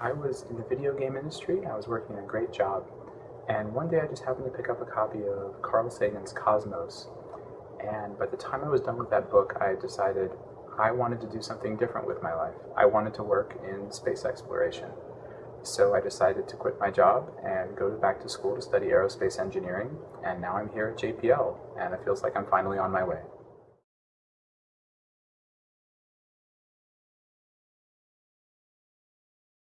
I was in the video game industry. I was working a great job. And one day I just happened to pick up a copy of Carl Sagan's Cosmos. And by the time I was done with that book, I decided I wanted to do something different with my life. I wanted to work in space exploration. So I decided to quit my job and go back to school to study aerospace engineering. And now I'm here at JPL, and it feels like I'm finally on my way.